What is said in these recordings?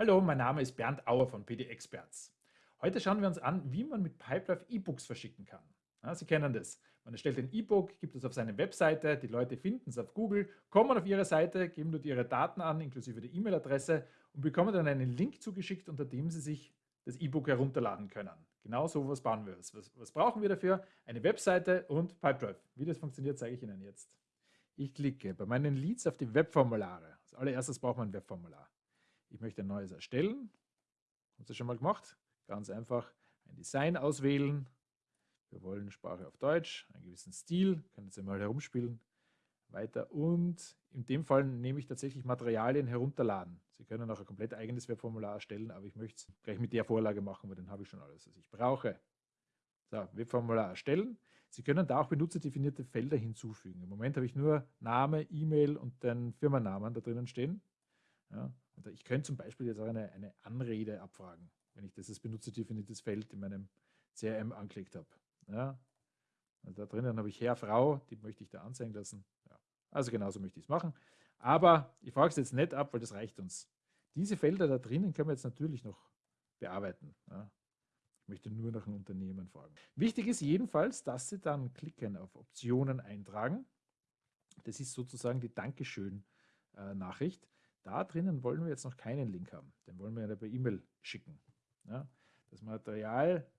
Hallo, mein Name ist Bernd Auer von PD Experts. Heute schauen wir uns an, wie man mit Pipedrive E-Books verschicken kann. Ja, Sie kennen das. Man erstellt ein E-Book, gibt es auf seine Webseite, die Leute finden es auf Google, kommen auf ihre Seite, geben dort ihre Daten an, inklusive der E-Mail-Adresse und bekommen dann einen Link zugeschickt, unter dem sie sich das E-Book herunterladen können. Genau so was bauen wir. Was, was brauchen wir dafür? Eine Webseite und Pipedrive. Wie das funktioniert, zeige ich Ihnen jetzt. Ich klicke bei meinen Leads auf die Webformulare. Als allererstes braucht man ein Webformular. Ich möchte ein neues erstellen. Haben Sie schon mal gemacht? Ganz einfach ein Design auswählen. Wir wollen Sprache auf Deutsch, einen gewissen Stil, können Sie mal herumspielen. Weiter und in dem Fall nehme ich tatsächlich Materialien herunterladen. Sie können auch ein komplett eigenes Webformular erstellen, aber ich möchte es gleich mit der Vorlage machen, weil dann habe ich schon alles, was ich brauche. So, Webformular erstellen. Sie können da auch benutzerdefinierte Felder hinzufügen. Im Moment habe ich nur Name, E-Mail und den Firmennamen da drinnen stehen. Ja, und ich könnte zum Beispiel jetzt auch eine, eine Anrede abfragen, wenn ich dieses benutzerdefiniertes Feld in meinem CRM angelegt habe. Ja, also da drinnen habe ich Herr, Frau, die möchte ich da anzeigen lassen. Ja, also genauso möchte ich es machen. Aber ich frage es jetzt nicht ab, weil das reicht uns. Diese Felder da drinnen können wir jetzt natürlich noch bearbeiten. Ja. Ich möchte nur nach einem Unternehmen fragen. Wichtig ist jedenfalls, dass Sie dann klicken auf Optionen eintragen. Das ist sozusagen die Dankeschön-Nachricht. Da drinnen wollen wir jetzt noch keinen Link haben. Den wollen wir ja per E-Mail schicken. Ja, das Material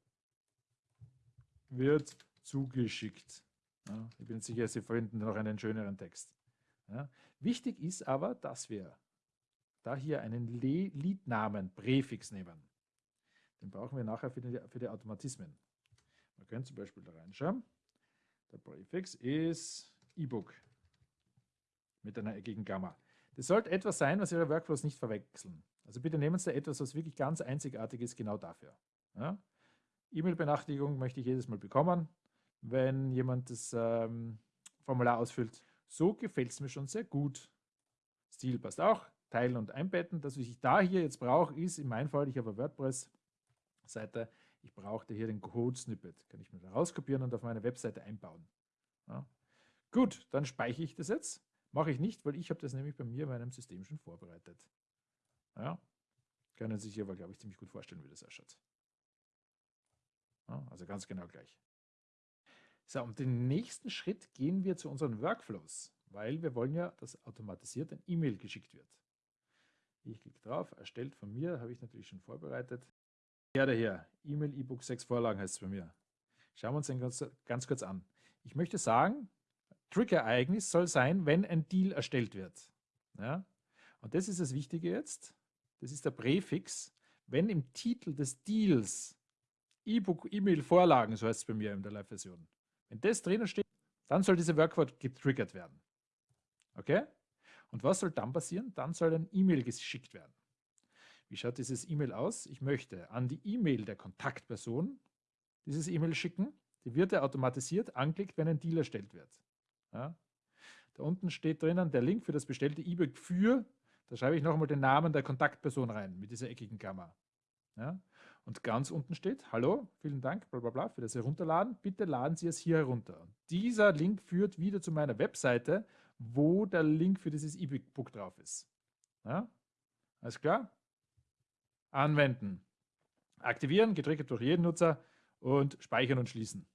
wird zugeschickt. Ja, ich bin sicher, Sie finden noch einen schöneren Text. Ja, wichtig ist aber, dass wir da hier einen Leadnamen, Präfix nehmen. Den brauchen wir nachher für die, für die Automatismen. Man könnte zum Beispiel da reinschauen. Der Präfix ist E-Book mit einer eckigen Gamma. Das sollte etwas sein, was Ihre Workflows nicht verwechseln. Also bitte nehmen Sie da etwas, was wirklich ganz einzigartig ist, genau dafür. Ja? E-Mail-Benachrichtigung möchte ich jedes Mal bekommen, wenn jemand das ähm, Formular ausfüllt. So gefällt es mir schon sehr gut. Stil passt auch. Teilen und einbetten. Das, was ich da hier jetzt brauche, ist in meinem Fall, ich habe eine WordPress-Seite, ich brauchte hier den Code-Snippet. Kann ich mir da rauskopieren und auf meine Webseite einbauen. Ja. Gut, dann speichere ich das jetzt. Mache ich nicht, weil ich habe das nämlich bei mir in meinem System schon vorbereitet. Ja, können Sie sich aber, glaube ich, ziemlich gut vorstellen, wie das ausschaut. Ja, also ganz genau gleich. So, und den nächsten Schritt gehen wir zu unseren Workflows, weil wir wollen ja, dass automatisiert ein E-Mail geschickt wird. Ich klicke drauf, erstellt von mir, habe ich natürlich schon vorbereitet. Ja, daher, E-Mail, E-Book 6 Vorlagen heißt es bei mir. Schauen wir uns den ganz, ganz kurz an. Ich möchte sagen, Trigger-Ereignis soll sein, wenn ein Deal erstellt wird. Ja? Und das ist das Wichtige jetzt. Das ist der Präfix. Wenn im Titel des Deals E-Book, E-Mail-Vorlagen, so heißt es bei mir in der Live-Version, wenn das drinnen steht, dann soll diese Workwort getriggert werden. Okay? Und was soll dann passieren? Dann soll ein E-Mail geschickt werden. Wie schaut dieses E-Mail aus? Ich möchte an die E-Mail der Kontaktperson dieses E-Mail schicken. Die wird ja automatisiert angeklickt, wenn ein Deal erstellt wird. Ja. Da unten steht drinnen der Link für das bestellte E-Book für, da schreibe ich nochmal den Namen der Kontaktperson rein mit dieser eckigen Klammer. Ja. Und ganz unten steht, hallo, vielen Dank, bla bla bla, für das Herunterladen. Bitte laden Sie es hier herunter. Und dieser Link führt wieder zu meiner Webseite, wo der Link für dieses E-Book drauf ist. Ja. Alles klar? Anwenden. Aktivieren, getriggert durch jeden Nutzer und speichern und schließen.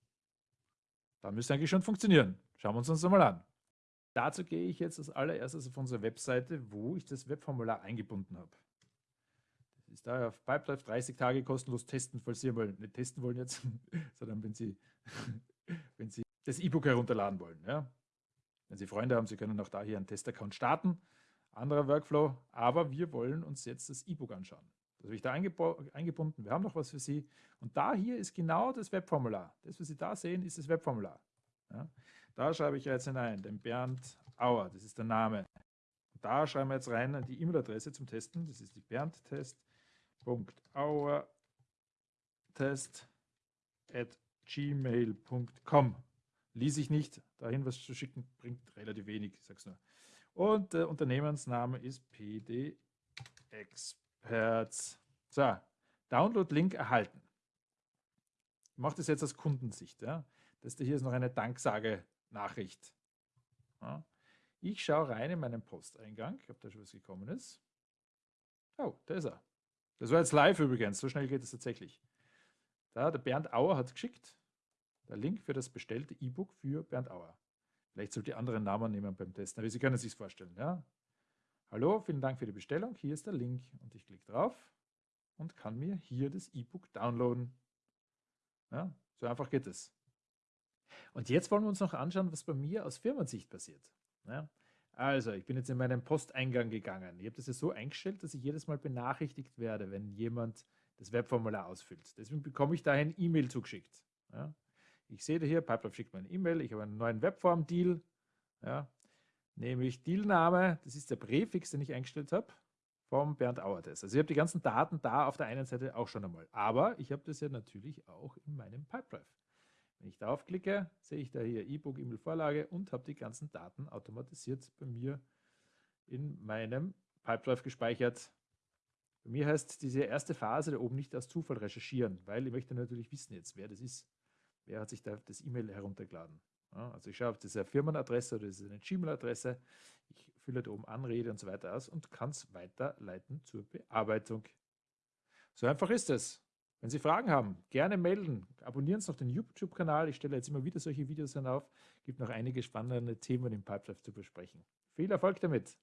Dann müsste eigentlich schon funktionieren. Schauen wir uns das mal an. Dazu gehe ich jetzt als allererstes auf unsere Webseite, wo ich das Webformular eingebunden habe. Das ist da auf Pipedrive 30 Tage kostenlos testen, falls Sie mal nicht testen wollen jetzt, sondern wenn Sie, wenn Sie das E-Book herunterladen wollen. Ja. Wenn Sie Freunde haben, Sie können auch da hier einen Testaccount starten. Anderer Workflow, aber wir wollen uns jetzt das E-Book anschauen. Das habe ich da eingebunden. Wir haben noch was für Sie. Und da hier ist genau das Webformular. Das, was Sie da sehen, ist das Webformular. Ja. Da schreibe ich jetzt hinein, den Bernd Auer, das ist der Name. Da schreiben wir jetzt rein die E-Mail-Adresse zum Testen, das ist die berndtest.auertest at gmail.com. Ließ ich nicht, dahin was zu schicken, bringt relativ wenig, ich sag's nur. Und der Unternehmensname ist PD Experts. So, Download-Link erhalten. Ich mache das jetzt aus Kundensicht. Ja. Das hier ist noch eine Danksage Nachricht. Ja. Ich schaue rein in meinen Posteingang, ob da schon was gekommen ist. Oh, da ist er. Das war jetzt live übrigens, so schnell geht es tatsächlich. Da, der Bernd Auer hat geschickt, der Link für das bestellte E-Book für Bernd Auer. Vielleicht sollte die anderen Namen nehmen beim Testen, aber Sie können es sich vorstellen. Ja? Hallo, vielen Dank für die Bestellung. Hier ist der Link und ich klicke drauf und kann mir hier das E-Book downloaden. Ja, so einfach geht es. Und jetzt wollen wir uns noch anschauen, was bei mir aus Firmensicht passiert. Ja, also, ich bin jetzt in meinen Posteingang gegangen. Ich habe das ja so eingestellt, dass ich jedes Mal benachrichtigt werde, wenn jemand das Webformular ausfüllt. Deswegen bekomme ich da ein E-Mail zugeschickt. Ja, ich sehe hier, Pipeline schickt mir ein E-Mail, ich habe einen neuen Webform-Deal. Ja, nämlich Dealname, das ist der Präfix, den ich eingestellt habe, vom Bernd Auertes. Also ich habe die ganzen Daten da auf der einen Seite auch schon einmal. Aber ich habe das ja natürlich auch in meinem Pipedrive. Wenn ich darauf klicke, sehe ich da hier E-Book, E-Mail-Vorlage und habe die ganzen Daten automatisiert bei mir in meinem Pipedrive gespeichert. Bei mir heißt diese erste Phase da oben nicht aus Zufall recherchieren, weil ich möchte natürlich wissen jetzt, wer das ist. Wer hat sich da das E-Mail heruntergeladen? Ja, also ich schaue auf diese Firmenadresse oder das ist eine Gmail-Adresse. Ich fülle da oben Anrede und so weiter aus und kann es weiterleiten zur Bearbeitung. So einfach ist es. Wenn Sie Fragen haben, gerne melden. Abonnieren Sie noch den YouTube-Kanal. Ich stelle jetzt immer wieder solche Videos auf. Es gibt noch einige spannende Themen im Pipedrive zu besprechen. Viel Erfolg damit!